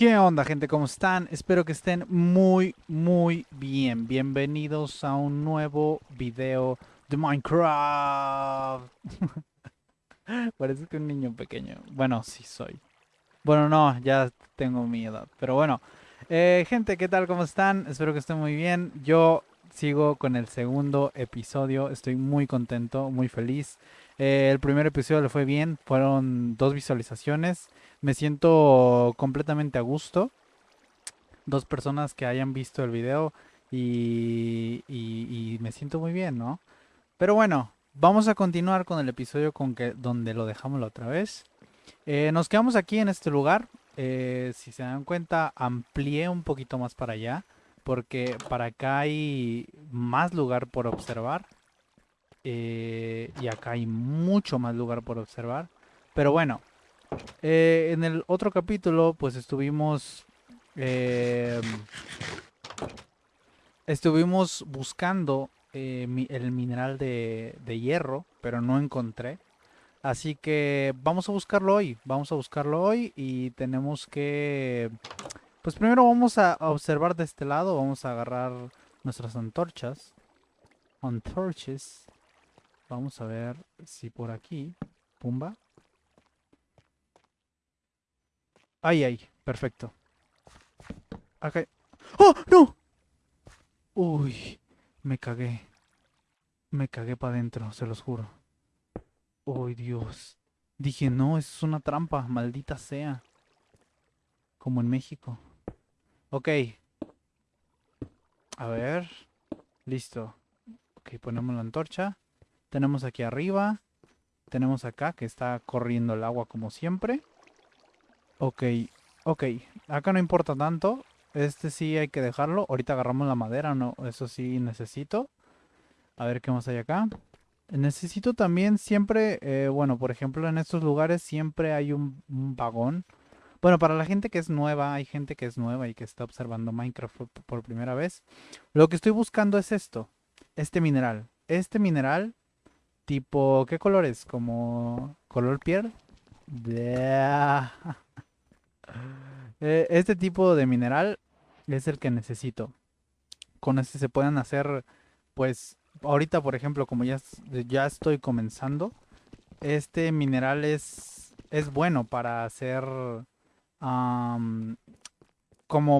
¿Qué onda gente? ¿Cómo están? Espero que estén muy, muy bien. Bienvenidos a un nuevo video de Minecraft. Parece que un niño pequeño. Bueno, sí soy. Bueno, no, ya tengo mi edad. Pero bueno, eh, gente, ¿qué tal? ¿Cómo están? Espero que estén muy bien. Yo sigo con el segundo episodio. Estoy muy contento, muy feliz. Eh, el primer episodio le fue bien. Fueron dos visualizaciones. Me siento completamente a gusto. Dos personas que hayan visto el video y, me siento muy bien, ¿no? Pero bueno, vamos a continuar con el episodio con que, donde lo dejamos la otra vez. Eh, nos quedamos aquí en este lugar. Eh, si se dan cuenta, amplié un poquito más para allá. Porque para acá hay más lugar por observar. eh, y acá hay mucho más lugar por observar. Pero bueno, eh, en el otro capítulo, pues estuvimos. eh, estuvimos buscando eh, el mineral de, de hierro, pero no encontré. Así que vamos a buscarlo hoy. Vamos a buscarlo hoy y tenemos que. Pues primero vamos a observar de este lado. Vamos a agarrar nuestras antorchas. Antorches. Vamos a ver si por aquí. Pumba. Ay, ay, perfecto. Acá. ¡Oh, no! Uy, me cagué. Me cagué para adentro, se los juro. Uy, Dios. Dije, no, es una trampa, maldita sea. Como en México. Ok. A ver. Listo. Ok, ponemos la antorcha. Tenemos aquí arriba. Tenemos acá que está corriendo el agua como siempre. Ok, ok. Acá no importa tanto. Este sí hay que dejarlo. Ahorita agarramos la madera, no. Eso sí necesito. A ver qué más hay acá. Necesito también siempre, eh, bueno, por ejemplo, en estos lugares siempre hay un, un vagón. Bueno, para la gente que es nueva, hay gente que es nueva y que está observando Minecraft por, primera vez. Lo que estoy buscando es esto. Este mineral. Este mineral, tipo, ¿qué color es? ¿Como color piel? Eh, Este tipo de mineral es el que necesito. Con este se pueden hacer, pues, ahorita por ejemplo, como ya, ya estoy comenzando, este mineral es, es bueno para hacer, como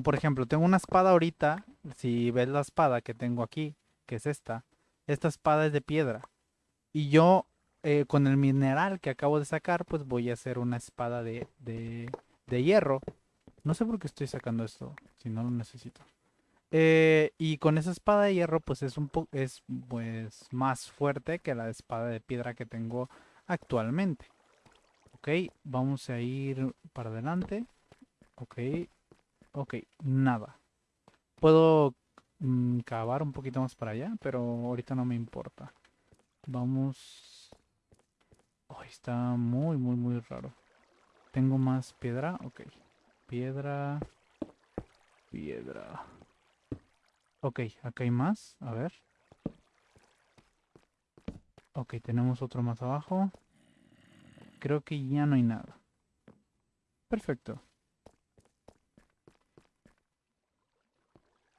por ejemplo, tengo una espada ahorita, si ves la espada que tengo aquí, que es esta, esta espada es de piedra. Y yo, eh, con el mineral que acabo de sacar, pues voy a hacer una espada de, de, hierro. No sé por qué estoy sacando esto, si no lo necesito. Eh, y con esa espada de hierro, pues es un poco, es pues más fuerte que la espada de piedra que tengo actualmente. Ok, vamos a ir para adelante. Ok, ok, nada. Puedo mm, cavar un poquito más para allá, pero ahorita no me importa. Vamos. Ay, está muy, muy, muy raro. Tengo más piedra, ok. Piedra. Piedra. Ok, acá hay más. A ver. Ok, tenemos otro más abajo. Creo que ya no hay nada. Perfecto.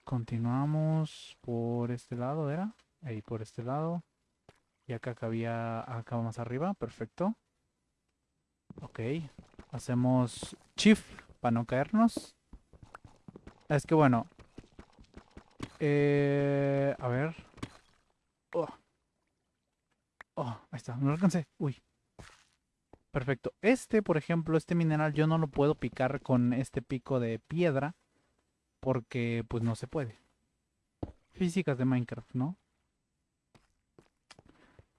Continuamos por este lado, ¿era? Ahí por este lado. Y acá cabía acá más arriba. Perfecto. Ok. Hacemos shift para no caernos. Es que bueno. Eh, a ver. Oh. Oh, ahí está. No lo alcancé. Uy. Perfecto. Este, por ejemplo, este mineral yo no lo puedo picar con este pico de piedra. Porque pues no se puede. Físicas de Minecraft, ¿no?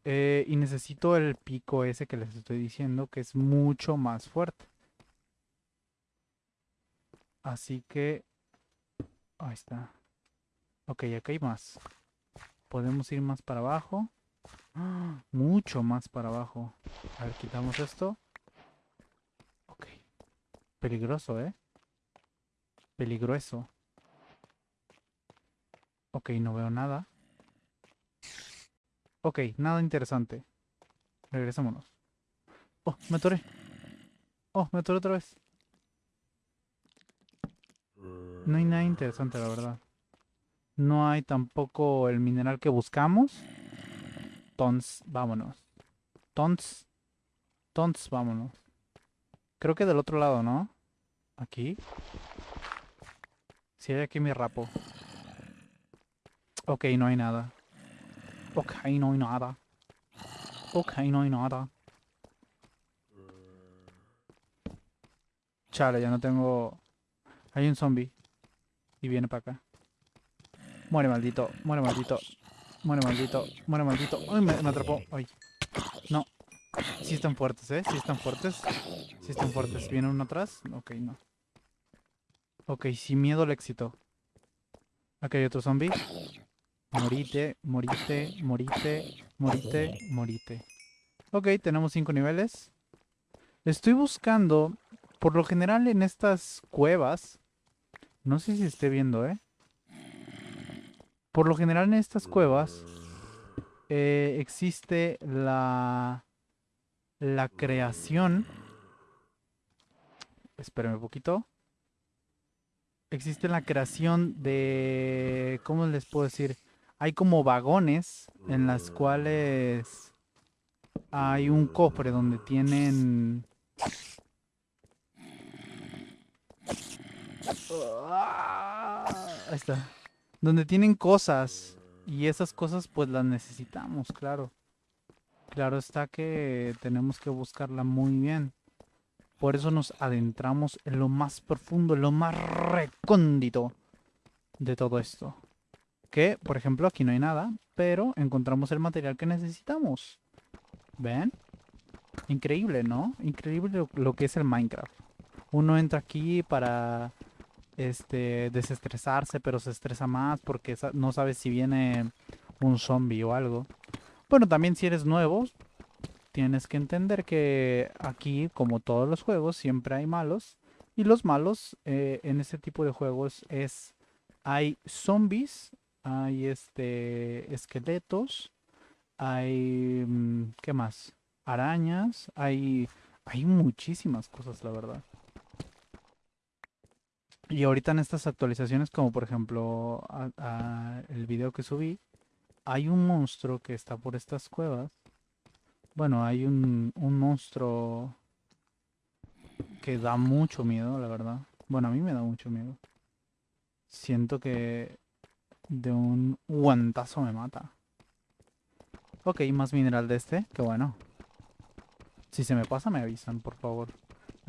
Eh, y necesito el pico ese que les estoy diciendo, que es mucho más fuerte. Así que... Ahí está. Ok, acá hay más. Podemos ir más para abajo. Mucho más para abajo. A ver, quitamos esto. Ok. Peligroso, ¿eh? Peligroso. Ok, no veo nada. Ok, nada interesante. Regresémonos. Oh, me atoré. Oh, me atoré otra vez. No hay nada interesante, la verdad. No hay tampoco el mineral que buscamos. Tons, vámonos. Tons. Tons, vámonos. Creo que del otro lado, ¿no? Aquí. Si hay aquí mi rapo. Ok, no hay nada. Ok, no hay nada. Ok, no hay nada. Chale, ya no tengo... Hay un zombie. Y viene para acá. Muere maldito, muere maldito. Muere maldito, muere maldito. Me, me atrapó. Ay. No. Sí están fuertes, ¿eh? Sí están fuertes. Sí están fuertes. ¿Viene uno atrás? Ok, no. Ok, sin miedo al éxito. Aquí hay otro zombie. Morite, morite, morite, morite, morite. Ok, tenemos cinco niveles. Estoy buscando, por lo general en estas cuevas, no sé si esté viendo, ¿eh? Por lo general en estas cuevas eh, existe la, la creación... Espérame un poquito. Existe la creación de... ¿Cómo les puedo decir? Hay como vagones en las cuales hay un cofre donde tienen... Ahí está. Donde tienen cosas. Y esas cosas pues las necesitamos, claro. Claro está que tenemos que buscarla muy bien. Por eso nos adentramos en lo más profundo, en lo más recóndito de todo esto. Que, por ejemplo, aquí no hay nada, pero encontramos el material que necesitamos. ¿Ven? Increíble, ¿no? Increíble lo, que es el Minecraft. Uno entra aquí para este desestresarse, pero se estresa más porque no sabes si viene un zombie o algo. Bueno, también si eres nuevo, tienes que entender que aquí, como todos los juegos, siempre hay malos. Y los malos eh, en este tipo de juegos es... Hay zombies, hay este esqueletos, hay... Mm, ¿Qué más? Arañas, hay... Hay muchísimas cosas, la verdad. Y ahorita en estas actualizaciones, como por ejemplo el video que subí, hay un monstruo que está por estas cuevas. Bueno, hay un, un monstruo que da mucho miedo, la verdad. Bueno, a mí me da mucho miedo. Siento que de un guantazo me mata. Ok, más mineral de este. Qué bueno. Si se me pasa, me avisan, por favor.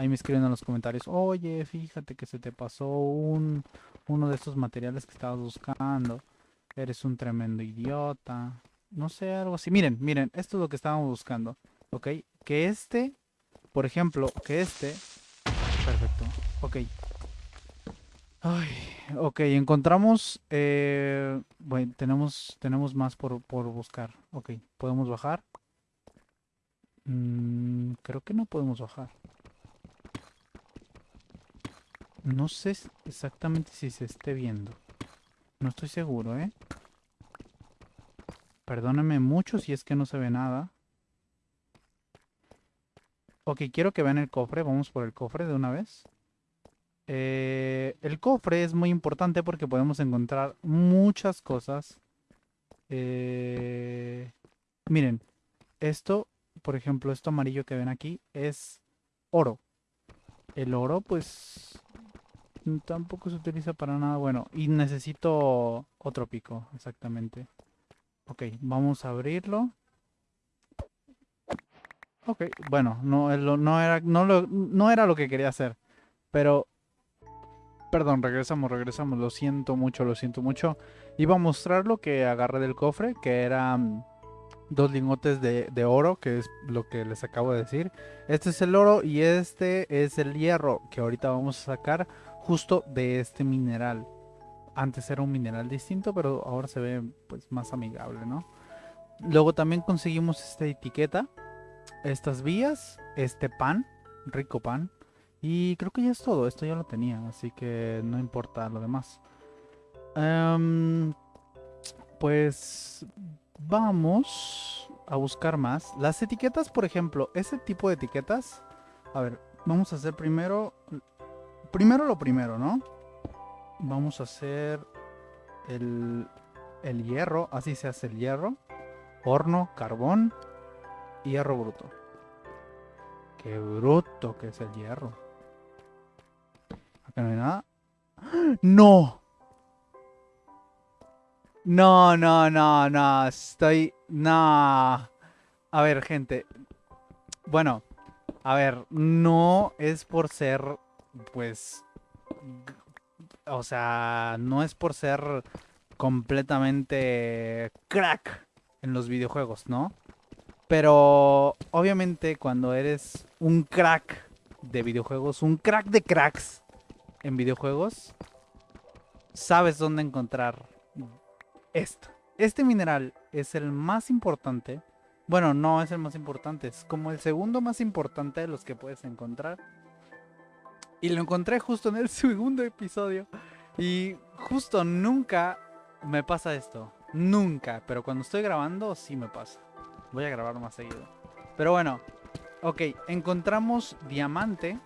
Ahí me escriben en los comentarios. Oye, fíjate que se te pasó un, uno de estos materiales que estabas buscando. Eres un tremendo idiota. No sé, algo así. Miren, miren, esto es lo que estábamos buscando. ¿Ok? Que este, por ejemplo, que este... Perfecto. Ok. Ay, ok, encontramos... Eh, bueno, tenemos, tenemos más por, por buscar. Ok, ¿podemos bajar? Mm, creo que no podemos bajar. No sé exactamente si se esté viendo. No estoy seguro, ¿eh? Perdóname mucho si es que no se ve nada. Ok, quiero que vean el cofre. Vamos por el cofre de una vez. Eh, el cofre es muy importante porque podemos encontrar muchas cosas. Eh, miren, esto, por ejemplo, esto amarillo que ven aquí es oro. El oro, pues, tampoco se utiliza para nada. Bueno, y necesito otro pico, exactamente. Ok, vamos a abrirlo. Ok, bueno, no, no, era, no, lo, no era lo que quería hacer. Pero, perdón, regresamos, regresamos. Lo siento mucho, lo siento mucho. Iba a mostrar lo que agarré del cofre, que eran dos lingotes de, de, oro, que es lo que les acabo de decir. Este es el oro y este es el hierro, que ahorita vamos a sacar justo de este mineral. Antes era un mineral distinto, pero ahora se ve pues más amigable, ¿no? Luego también conseguimos esta etiqueta, estas vías, este pan, rico pan. Y creo que ya es todo, esto ya lo tenía, así que no importa lo demás. Em, pues vamos a buscar más. Las etiquetas, por ejemplo, ese tipo de etiquetas. A ver, vamos a hacer primero... Primero lo primero, ¿no? vamos a hacer el, el hierro. Así se hace el hierro. Horno, carbón, hierro bruto. Qué bruto que es el hierro. Acá no hay nada. ¡No! No, no, no, no. Estoy. No. A ver, gente. Bueno. A ver, no es por ser. Pues. O sea, no es por ser completamente crack en los videojuegos, ¿no? Pero obviamente cuando eres un crack de videojuegos, un crack de cracks en videojuegos, sabes dónde encontrar esto. Este mineral es el más importante. Bueno, no es el más importante, es como el segundo más importante de los que puedes encontrar. Y lo encontré justo en el segundo episodio. Y justo nunca me pasa esto. Nunca. Pero cuando estoy grabando, sí me pasa. Voy a grabar más seguido. Pero bueno. Ok, encontramos diamante.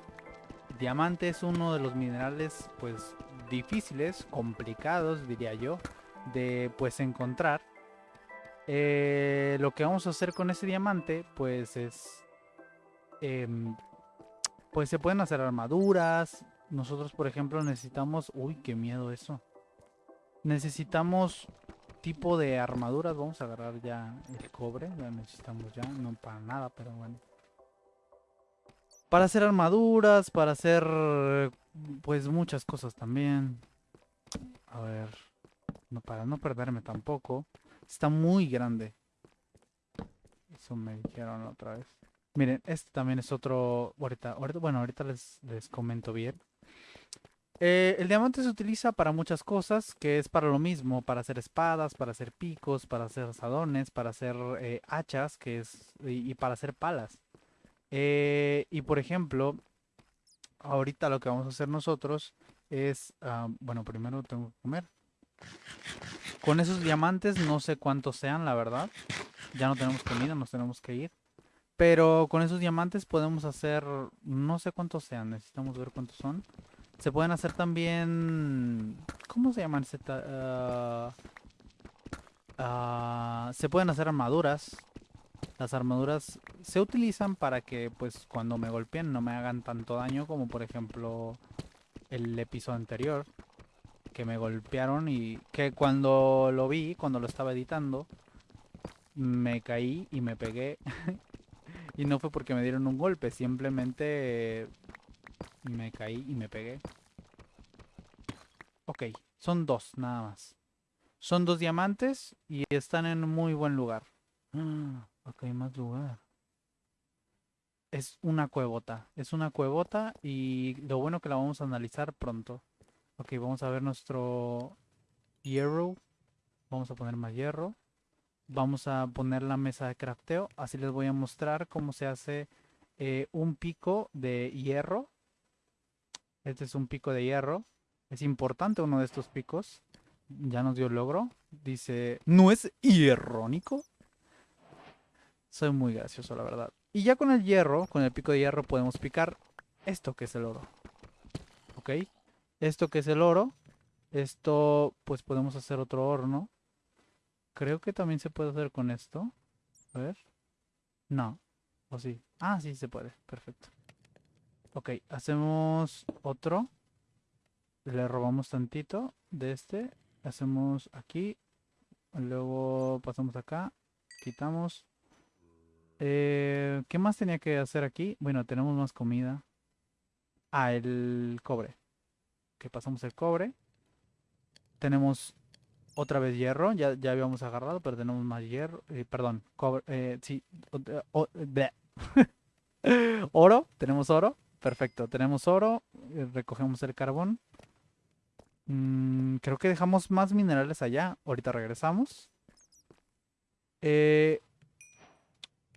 Diamante es uno de los minerales, pues, difíciles, complicados, diría yo de pues encontrar. Eh, lo que vamos a hacer con ese diamante pues es... Em, pues se pueden hacer armaduras. Nosotros por ejemplo necesitamos... Uy, qué miedo eso. Necesitamos tipo de armaduras. Vamos a agarrar ya el cobre. Necesitamos ya. No para nada, pero bueno. Para hacer armaduras, para hacer pues muchas cosas también. A ver no, para no perderme tampoco. Está muy grande. Eso me dijeron otra vez. Miren, este también es otro... Ahorita, bueno, ahorita les, les comento bien. Eh, el diamante se utiliza para muchas cosas, que es para lo mismo, para hacer espadas, para hacer picos, para hacer asadones, para hacer eh, hachas, que es y, para hacer palas. Eh, y por ejemplo, ahorita lo que vamos a hacer nosotros es, ah, bueno, primero tengo que comer. Con esos diamantes no sé cuántos sean, la verdad. Ya no tenemos comida, nos tenemos que ir. Pero con esos diamantes podemos hacer... No sé cuántos sean, necesitamos ver cuántos son. Se pueden hacer también... ¿Cómo se llaman? Uh, uh, se pueden hacer armaduras. Las armaduras se utilizan para que pues cuando me golpeen no me hagan tanto daño como por ejemplo el episodio anterior que me golpearon y que cuando lo vi, cuando lo estaba editando, me caí y me pegué. y no fue porque me dieron un golpe, simplemente me caí y me pegué. Ok, son dos nada más. Son dos diamantes y están en un muy buen lugar. ok, más lugar. Es una cuevota. Es una cuevota y lo bueno que la vamos a analizar pronto. Ok, vamos a ver nuestro hierro. Vamos a poner más hierro. Vamos a poner la mesa de crafteo. Así les voy a mostrar cómo se hace eh, un pico de hierro. Este es un pico de hierro. Es importante uno de estos picos. Ya nos dio logro. Dice, ¿no es hierrónico? Soy muy gracioso, la verdad. Y ya con el hierro, con el pico de hierro, podemos picar esto que es el oro. ¿Ok? Esto que es el oro. Esto, pues podemos hacer otro horno. Creo que también se puede hacer con esto. A ver. No. ¿O sí? Ah, sí se puede. Perfecto. Ok, hacemos otro. Le robamos tantito de este. Hacemos aquí. Luego pasamos acá. Quitamos. Eh, ¿Qué más tenía que hacer aquí? Bueno, tenemos más comida. Ah, el cobre que pasamos el cobre. Tenemos otra vez hierro, ya, ya habíamos agarrado, pero tenemos más hierro, eh, perdón, cobre, eh, sí, oro, tenemos oro, perfecto, tenemos oro, eh, recogemos el carbón. Mm, creo que dejamos más minerales allá, ahorita regresamos.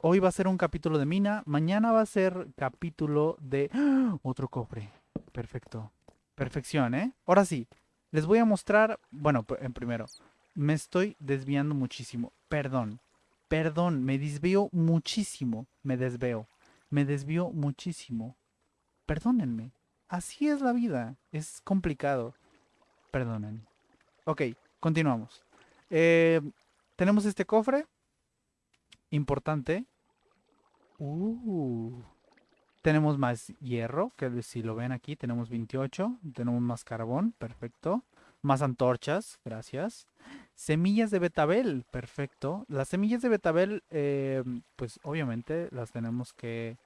hoy va a ser un capítulo de mina, mañana va a ser capítulo de ¡Ah! otro cofre, perfecto. Perfección, ¿eh? Ahora sí, les voy a mostrar, bueno, en primero, me estoy desviando muchísimo, perdón, perdón, me desvío muchísimo, me desveo, me desvío muchísimo, perdónenme, así es la vida, es complicado. Perdonen. Ok, continuamos. Eh, tenemos este cofre. Importante. Uh, tenemos más hierro, que si lo ven aquí tenemos 28. Tenemos más carbón, perfecto. Más antorchas, gracias. Semillas de betabel, perfecto. Las semillas de betabel, eh, pues obviamente las tenemos que,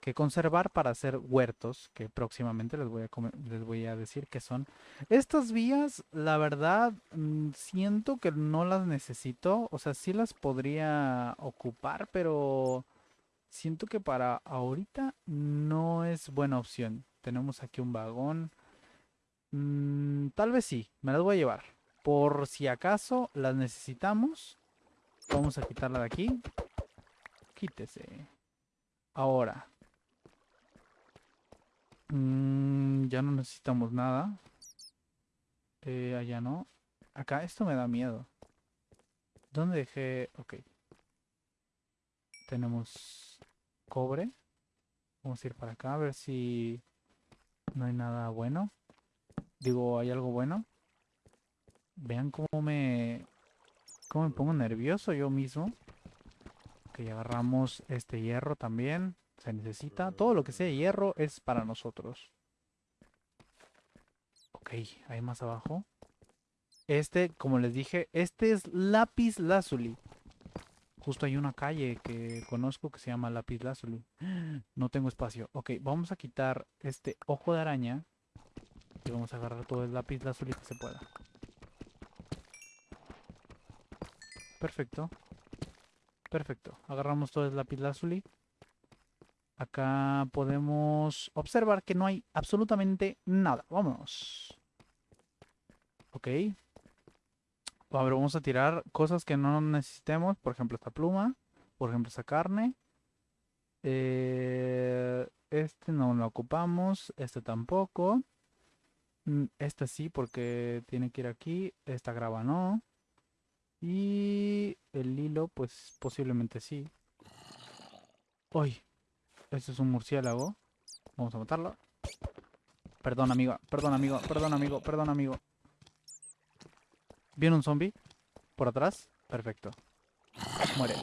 que, conservar para hacer huertos, que próximamente les voy, a les voy a decir que son. Estas vías, la verdad, mm, siento que no las necesito. O sea, sí las podría ocupar, pero siento que para ahorita no es buena opción. Tenemos aquí un vagón. Mm, tal vez sí, me las voy a llevar. Por si acaso las necesitamos. Vamos a quitarla de aquí. Quítese. Ahora. Mm, ya no necesitamos nada. Eh, allá no. Acá, esto me da miedo. ¿Dónde dejé? Ok. Tenemos cobre. Vamos a ir para acá a ver si no hay nada bueno. Digo, ¿hay algo bueno? Vean cómo me... Cómo me pongo nervioso yo mismo. Ok, agarramos este hierro también. Se necesita. Todo lo que sea hierro es para nosotros. Ok, hay más abajo. Este, como les dije, este es lápiz lazuli. Justo hay una calle que conozco que se llama lápiz lazuli. No tengo espacio. Ok, vamos a quitar este ojo de araña. Y vamos a agarrar todo el lápiz lazuli que se pueda. Perfecto. Perfecto. Agarramos todo el lápiz lazuli. Acá podemos observar que no hay absolutamente nada. Vámonos. Ok. Ver, vamos a tirar cosas que no necesitemos. Por ejemplo, esta pluma. Por ejemplo, esta carne. Eh, este no lo ocupamos. Este tampoco. Mm, esta sí, porque tiene que ir aquí. Esta grava no. Y el hilo, pues posiblemente sí. ¡Uy! Este es un murciélago. Vamos a matarlo. Perdón, amigo. Perdón, amigo. Perdón, amigo. Perdón, amigo. ¿Viene un zombie? ¿Por atrás? Perfecto. Muere.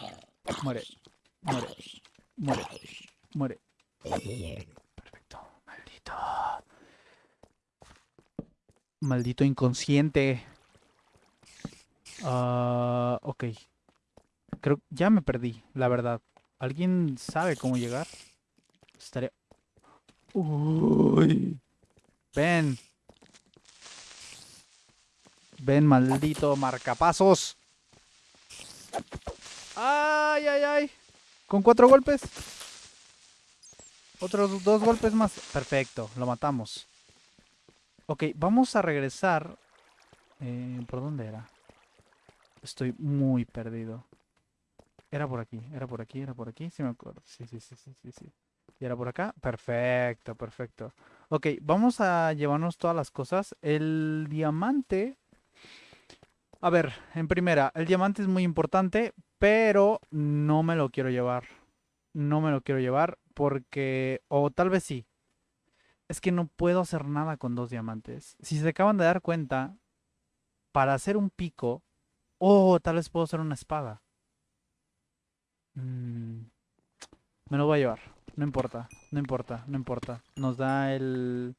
Muere. Muere. Muere. Muere. Perfecto. Maldito. Maldito inconsciente. Ah, ok. Creo ya me perdí, la verdad. ¿Alguien sabe cómo llegar? Estaría... Uy. Ven. Ven, maldito marcapasos. Ay, ay, ay. Con cuatro golpes. Otros dos golpes más. Perfecto, lo matamos. Ok, vamos a regresar. Eh, ¿Por dónde era? Estoy muy perdido. Era por aquí, era por aquí, era por aquí. Sí me acuerdo. Sí, sí, sí, sí, sí, sí. ¿Y era por acá? Perfecto, perfecto. Ok, vamos a llevarnos todas las cosas. El diamante... A ver, en primera, el diamante es muy importante, pero no me lo quiero llevar. No me lo quiero llevar porque... O tal vez sí. Es que no puedo hacer nada con dos diamantes. Si se acaban de dar cuenta, para hacer un pico... Oh, tal vez puedo hacer una espada. Mm, me lo voy a llevar. No importa, no importa, no importa. Nos da el,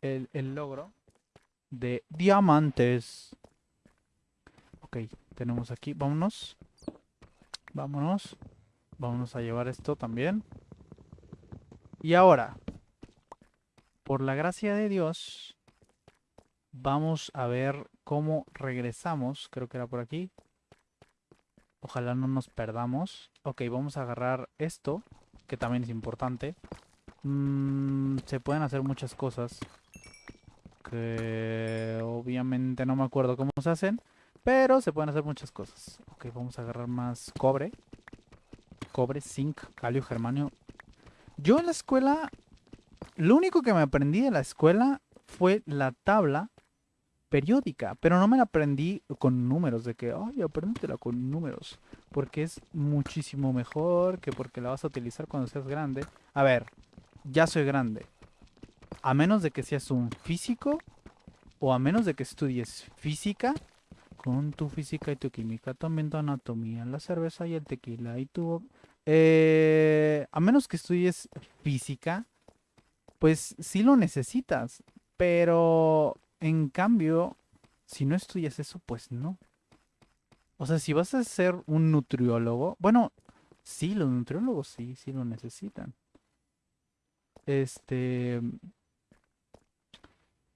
el logro de diamantes. Ok, tenemos aquí. Vámonos. Vámonos. Vámonos a llevar esto también. Y ahora, por la gracia de Dios, vamos a ver cómo regresamos. Creo que era por aquí. Ojalá no nos perdamos. Ok, vamos a agarrar esto, que también es importante. Mm, se pueden hacer muchas cosas. Que obviamente no me acuerdo cómo se hacen. Pero se pueden hacer muchas cosas. Ok, vamos a agarrar más cobre. Cobre, zinc, calio, germanio. Yo en la escuela... Lo único que me aprendí de la escuela fue la tabla periódica, pero no me la aprendí con números, de que, ay, apréndetela con números, porque es muchísimo mejor que porque la vas a utilizar cuando seas grande. A ver, ya soy grande. A menos de que seas un físico, o a menos de que estudies física, con tu física y tu química, también tu anatomía, la cerveza y el tequila y tu... Eh, a menos que estudies física, pues sí lo necesitas, pero en cambio, si no estudias eso, pues no. O sea, si vas a ser un nutriólogo, bueno, sí, los nutriólogos sí, sí lo necesitan. Este,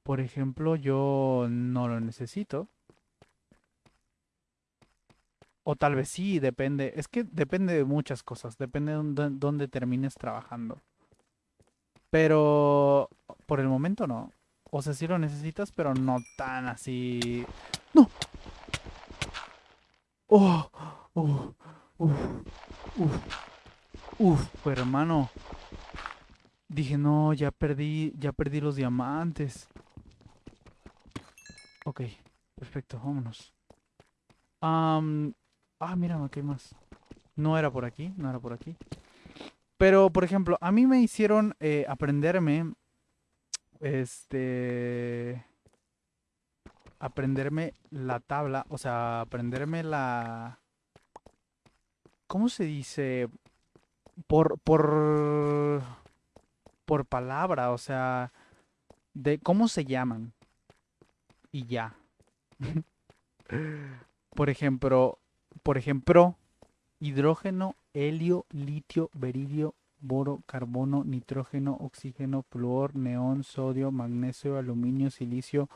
por ejemplo, yo no lo necesito. O tal vez sí, depende. Es que depende de muchas cosas. Depende de dónde, termines trabajando. Pero por el momento no. O sea, sí lo necesitas, pero no tan así. ¡No! ¡Oh! ¡Oh! ¡Uf! ¡Uf! ¡Uf! hermano. Dije, no, ya perdí, ya perdí los diamantes. Ok, perfecto, vámonos. Ah, mira, aquí hay más. No era por aquí, no era por aquí. Pero, por ejemplo, a mí me hicieron eh, aprenderme, este, aprenderme la tabla, o sea, aprenderme la, ¿cómo se dice? Por, por, por palabra, o sea, de cómo se llaman y ya. por ejemplo, por ejemplo, hidrógeno, helio, litio, beridio, boro, carbono, nitrógeno, oxígeno, flúor, neón, sodio, magnesio, aluminio, silicio,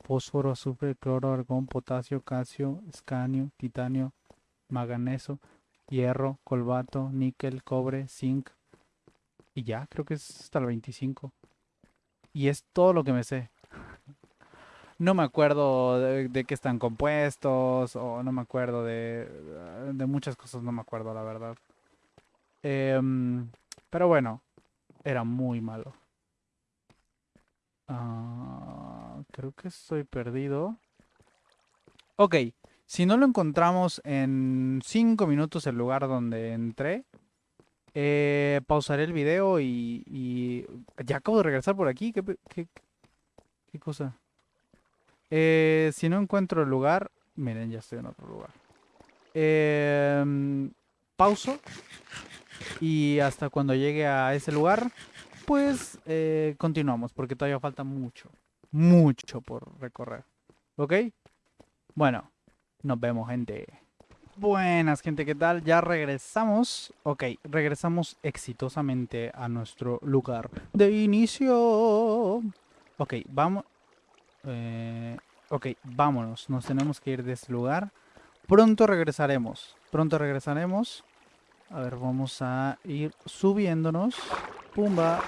fósforo, azufre, cloro, argón, potasio, calcio, escanio, titanio, manganeso, hierro, colbato, níquel, cobre, zinc. Y ya, creo que es hasta el 25. Y es todo lo que me sé. No me acuerdo de, qué están compuestos o no me acuerdo de, de muchas cosas, no me acuerdo la verdad. Em, pero bueno, era muy malo. Ah, creo que estoy perdido. Ok, si no lo encontramos en 5 minutos el lugar donde entré, eh, pausaré el video y, Ya acabo de regresar por aquí. ¿Qué, qué, qué cosa? Eh, si no encuentro el lugar, miren, ya estoy en otro lugar. Em, pauso. Y hasta cuando llegue a ese lugar, pues eh, continuamos, porque todavía falta mucho, mucho por recorrer. ¿Ok? Bueno, nos vemos, gente. Buenas, gente, ¿qué tal? Ya regresamos. Ok, regresamos exitosamente a nuestro lugar de inicio. Ok, vamos... Eh, ok, vámonos. Nos tenemos que ir de este lugar. Pronto regresaremos. Pronto regresaremos. A ver, vamos a ir subiéndonos. Pumba.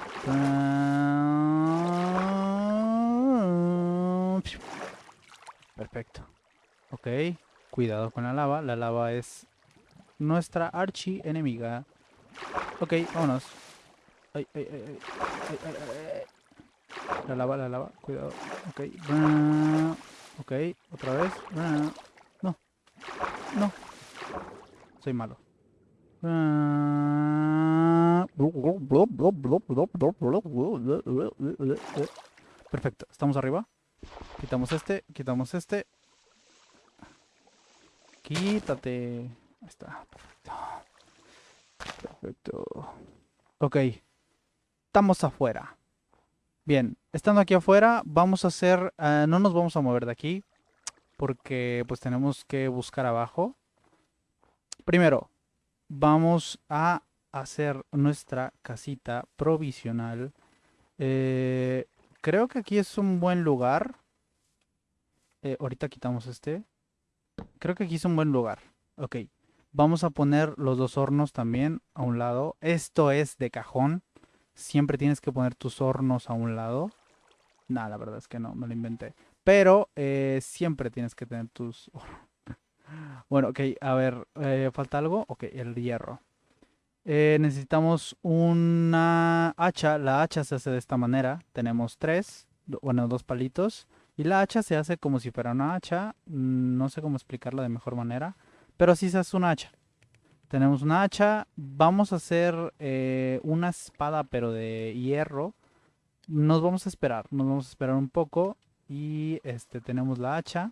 Perfecto. Ok. Cuidado con la lava. La lava es nuestra archi enemiga. Ok, vámonos. Ay, ay, ay, ay, ay, ay. La lava, la lava, cuidado. Ok. Ok, otra vez. No. No. Soy malo. Perfecto, estamos arriba. Quitamos este, quitamos este. Quítate. Ahí está, perfecto. Perfecto. Ok. Estamos afuera. Bien, estando aquí afuera, vamos a hacer, uh, no nos vamos a mover de aquí, porque pues tenemos que buscar abajo. Primero, vamos a hacer nuestra casita provisional. Eh, creo que aquí es un buen lugar. Eh, ahorita quitamos este. Creo que aquí es un buen lugar. Ok, vamos a poner los dos hornos también a un lado. Esto es de cajón. Siempre tienes que poner tus hornos a un lado. Nada, la verdad es que no, me lo inventé. Pero eh, siempre tienes que tener tus... bueno, ok, a ver, eh, ¿falta algo? Ok, el hierro. Eh, necesitamos una hacha. La hacha se hace de esta manera. Tenemos tres, bueno, dos palitos. Y la hacha se hace como si fuera una hacha. Mm, no sé cómo explicarla de mejor manera. Pero así se hace una hacha. Tenemos una hacha. Vamos a hacer eh, una espada, pero de hierro. Nos vamos a esperar. Nos vamos a esperar un poco. Y este tenemos la hacha.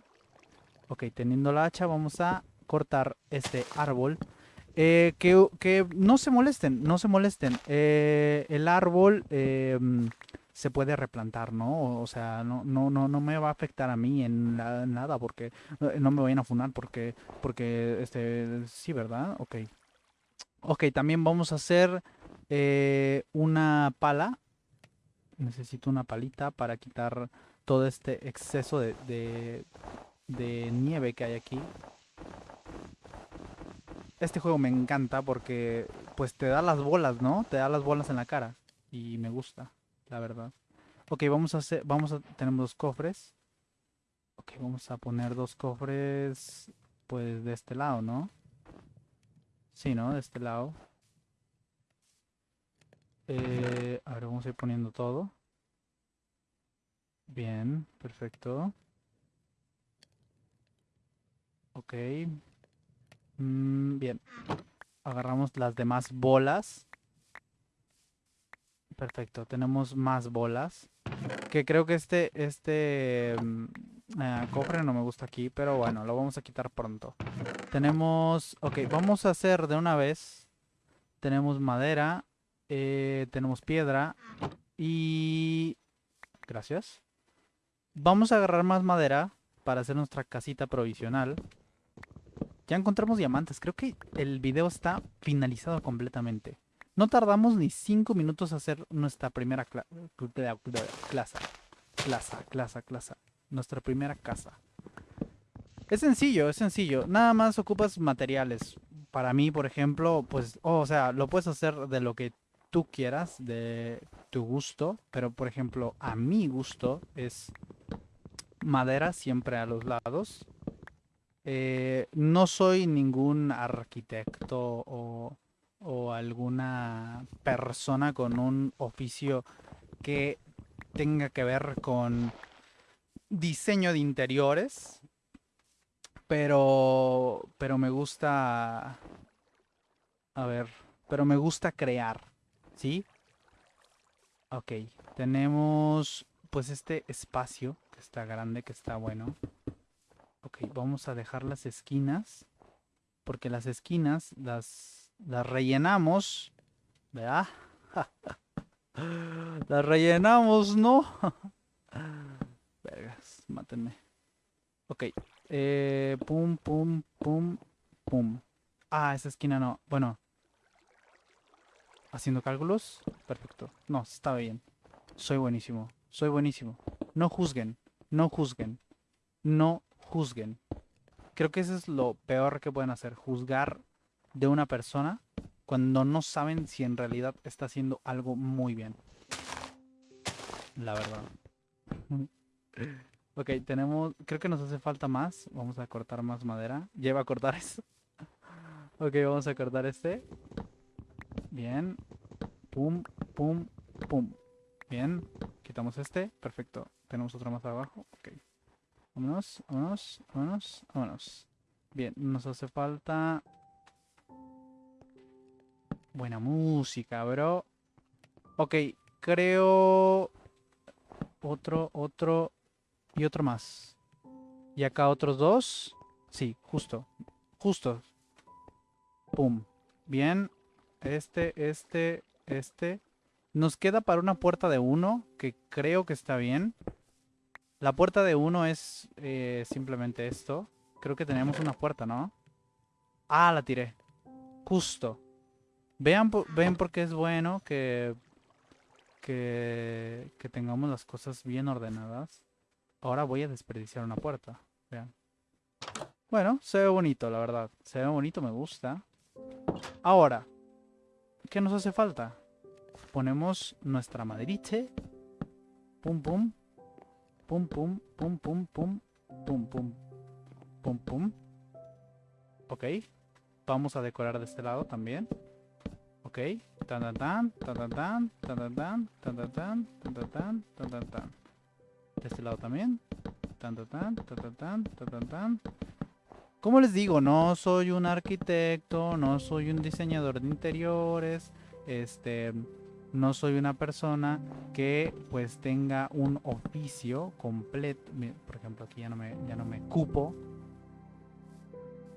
Ok, teniendo la hacha vamos a cortar este árbol. Eh, que, que no se molesten, no se molesten. Eh, el árbol mm, se puede replantar, ¿no? O sea, no, no, no, no me va a afectar a mí en la- nada porque eh, no me vayan a funar porque, porque, este, sí, ¿verdad? Ok. Ok, también vamos a hacer eh, una pala. Necesito una palita para quitar todo este exceso de, de, de nieve que hay aquí. Este juego me encanta porque pues te da las bolas, ¿no? Te da las bolas en la cara. Y me gusta, la verdad. Ok, vamos a hacer, vamos a, tenemos dos cofres. Ok, vamos a poner dos cofres, pues de este lado, ¿no? Sí, ¿no? De este lado. Eh, a ver, vamos a ir poniendo todo. Bien, perfecto. Ok. Mm, bien. Agarramos las demás bolas. Perfecto, tenemos más bolas. Que creo que este, este mm, eh, cofre no me gusta aquí, pero bueno, lo vamos a quitar pronto. Tenemos, ok, vamos a hacer de una vez. Tenemos madera, eh, tenemos piedra y... Gracias. Vamos a agarrar más madera para hacer nuestra casita provisional. Ya encontramos diamantes. Creo que el video está finalizado completamente. No tardamos ni 5 minutos a hacer nuestra primera cla- cla- cla- clase. Clasa, clasa, clasa. Nuestra primera casa. Es sencillo, es sencillo. Nada más ocupas materiales. Para mí, por ejemplo, pues, oh, o sea, lo puedes hacer de lo que tú quieras, de tu gusto. Pero, por ejemplo, a mi gusto es madera siempre a los lados. Eh, no soy ningún arquitecto o, o alguna persona con un oficio que tenga que ver con diseño de interiores, pero, pero me gusta, a ver, pero me gusta crear, ¿sí? Ok, tenemos pues este espacio que está grande, que está bueno. Ok, vamos a dejar las esquinas. Porque las esquinas las, las rellenamos. ¿Verdad? las rellenamos, ¿no? Vergas, mátenme. Ok. eh, pum, pum, pum, pum. Ah, esa esquina no. Bueno. Haciendo cálculos. Perfecto. No, está bien. Soy buenísimo. Soy buenísimo. No juzguen. No juzguen. No juzguen. Creo que eso es lo peor que pueden hacer. Juzgar de una persona cuando no saben si en realidad está haciendo algo muy bien. La verdad. Ok, tenemos... Creo que nos hace falta más. Vamos a cortar más madera. Lleva a cortar eso. Ok, vamos a cortar este. Bien. Pum, pum, pum. Bien. Quitamos este. Perfecto. Tenemos otro más abajo. Ok. Vámonos, vámonos, vámonos, vámonos. Bien, nos hace falta... Buena música, bro. Ok, creo... Otro, otro y otro más. Y acá otros dos. Sí, justo. Justo. Pum. Bien. Este, este, este. Nos queda para una puerta de uno, que creo que está bien. La puerta de uno es eh, simplemente esto. Creo que tenemos una puerta, ¿no? Ah, la tiré. Justo. Vean, ven por qué es bueno que, que, que tengamos las cosas bien ordenadas. Ahora voy a desperdiciar una puerta. Vean. Bueno, se ve bonito, la verdad. Se ve bonito, me gusta. Ahora, ¿qué nos hace falta? Ponemos nuestra maderita. Pum, pum. Pum, pum, pum, pum, pum. Pum, pum. Pum, pum. Ok. Vamos a decorar de este lado también. Ok. Tan tan tan, tan tan tan, tan tan tan, tan tan tan, tan tan tan. De este lado también. tan Tan tan tan, tan tan tan, tan tan. Como les digo, no soy un arquitecto, no soy un diseñador de interiores, este, no soy una persona que pues tenga un oficio completo. Por ejemplo, aquí ya no me, ya no me cupo.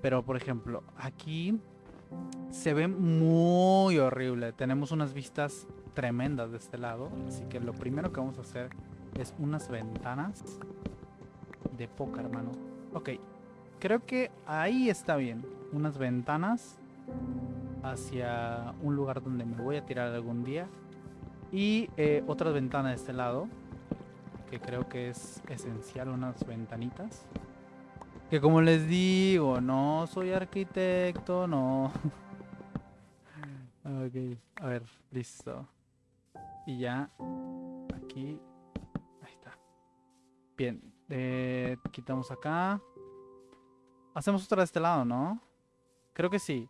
Pero por ejemplo, aquí se ve muy horrible. Tenemos unas vistas tremendas de este lado. Así que lo primero que vamos a hacer es unas ventanas de poca, hermano. Ok, creo que ahí está bien. Unas ventanas hacia un lugar donde me voy a tirar algún día. Y eh, otra ventana de este lado, que creo que es esencial, unas ventanitas. Que como les digo, no soy arquitecto, no. ok, a ver, listo. Y ya, aquí, ahí está. Bien, eh, quitamos acá. Hacemos otra de este lado, ¿no? Creo que sí.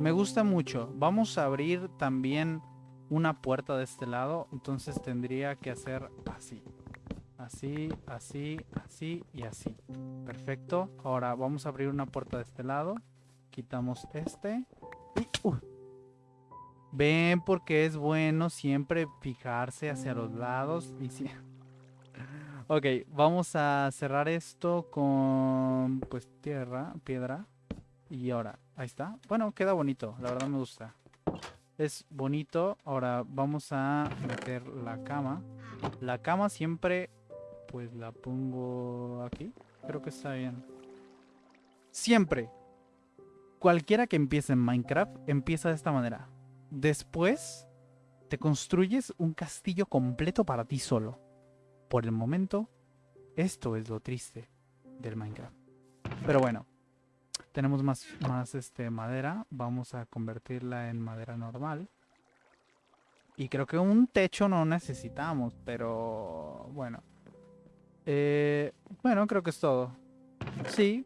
Me gusta mucho. Vamos a abrir también una puerta de este lado. Entonces tendría que hacer así. Así, así, así y así. Perfecto. Ahora vamos a abrir una puerta de este lado. Quitamos este. Uh. Ven porque es bueno siempre fijarse hacia los lados. Ok, vamos a cerrar esto con pues tierra, piedra. Y ahora, ahí está. Bueno, queda bonito. La verdad me gusta. Es bonito. Ahora vamos a meter la cama. La cama siempre pues la pongo aquí. Creo que está bien. Siempre. Cualquiera que empiece en Minecraft empieza de esta manera. Después te construyes un castillo completo para ti solo. Por el momento, esto es lo triste del Minecraft. Pero bueno, tenemos más, más este, madera. Vamos a convertirla en madera normal. Y creo que un techo no necesitamos, pero bueno. Eh, bueno, creo que es todo. Sí.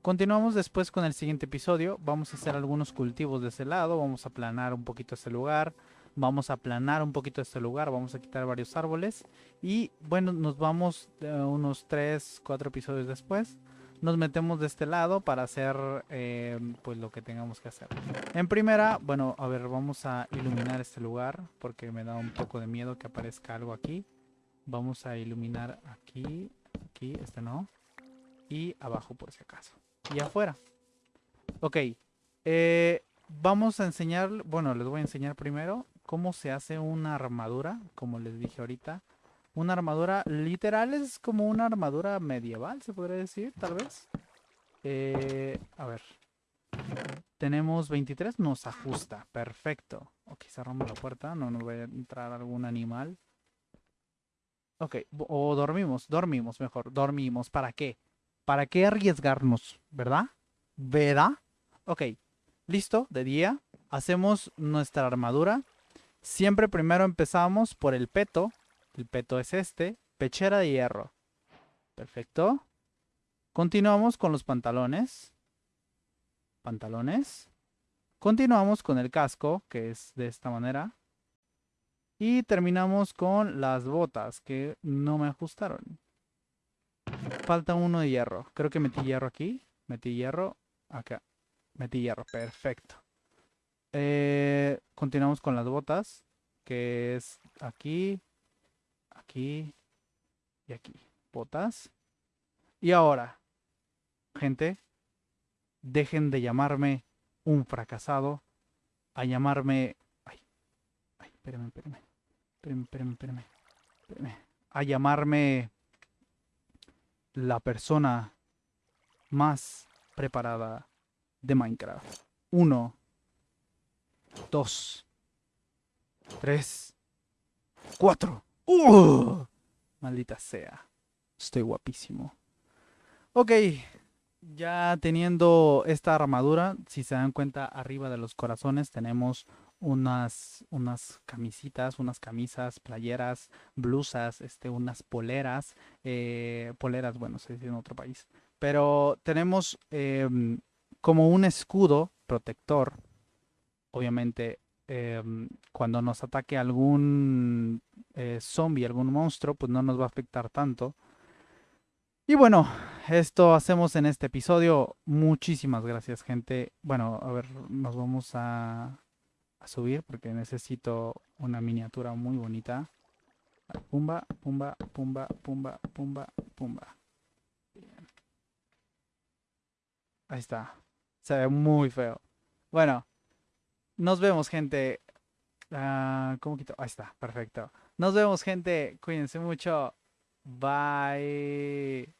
Continuamos después con el siguiente episodio. Vamos a hacer algunos cultivos de ese lado. Vamos a aplanar un poquito ese lugar. Vamos a aplanar un poquito este lugar. Vamos a quitar varios árboles. Y bueno, nos vamos eh, unos 3, 4 episodios después. Nos metemos de este lado para hacer eh, pues lo que tengamos que hacer. En primera, bueno, a ver, vamos a iluminar este lugar. Porque me da un poco de miedo que aparezca algo aquí. Vamos a iluminar aquí, aquí, este no. Y abajo por si acaso. Y afuera. Ok. Eh, vamos a enseñar, bueno, les voy a enseñar primero cómo se hace una armadura, como les dije ahorita. Una armadura literal es como una armadura medieval, se podría decir, tal vez. Eh, a ver. Tenemos 23, nos ajusta. Perfecto. Ok, cerramos la puerta, no nos va a entrar algún animal. Ok, o dormimos, dormimos mejor, dormimos. ¿Para qué? ¿Para qué arriesgarnos? ¿Verdad? ¿Verdad? Ok, listo, de día. Hacemos nuestra armadura. Siempre primero empezamos por el peto. El peto es este. Pechera de hierro. Perfecto. Continuamos con los pantalones. Pantalones. Continuamos con el casco, que es de esta manera. Y terminamos con las botas que no me ajustaron. Falta uno de hierro. Creo que metí hierro aquí. Metí hierro acá. Metí hierro. Perfecto. Eh, continuamos con las botas. Que es aquí. Aquí. Y aquí. Botas. Y ahora. Gente. Dejen de llamarme un fracasado. A llamarme... Ay. Ay, espérenme, espérenme espérame, a llamarme la persona más preparada de Minecraft. Uno, dos, tres, cuatro. ¡Uh! Maldita sea. Estoy guapísimo. Ok. Ya teniendo esta armadura, si se dan cuenta, arriba de los corazones tenemos unas, unas camisitas, unas camisas, playeras, blusas, este, unas poleras, eh, poleras, bueno, se dice en otro país, pero tenemos em, como un escudo protector, obviamente em, cuando nos ataque algún eh, zombie, algún monstruo, pues no nos va a afectar tanto. Y bueno, esto hacemos en este episodio. Muchísimas gracias, gente. Bueno, a ver, nos vamos a subir porque necesito una miniatura muy bonita. Pumba, pumba, pumba, pumba, pumba, pumba. Ahí está. Se ve muy feo. Bueno, nos vemos, gente. Ah, ¿Cómo quito? Ahí está, perfecto. Nos vemos, gente. Cuídense mucho. Bye.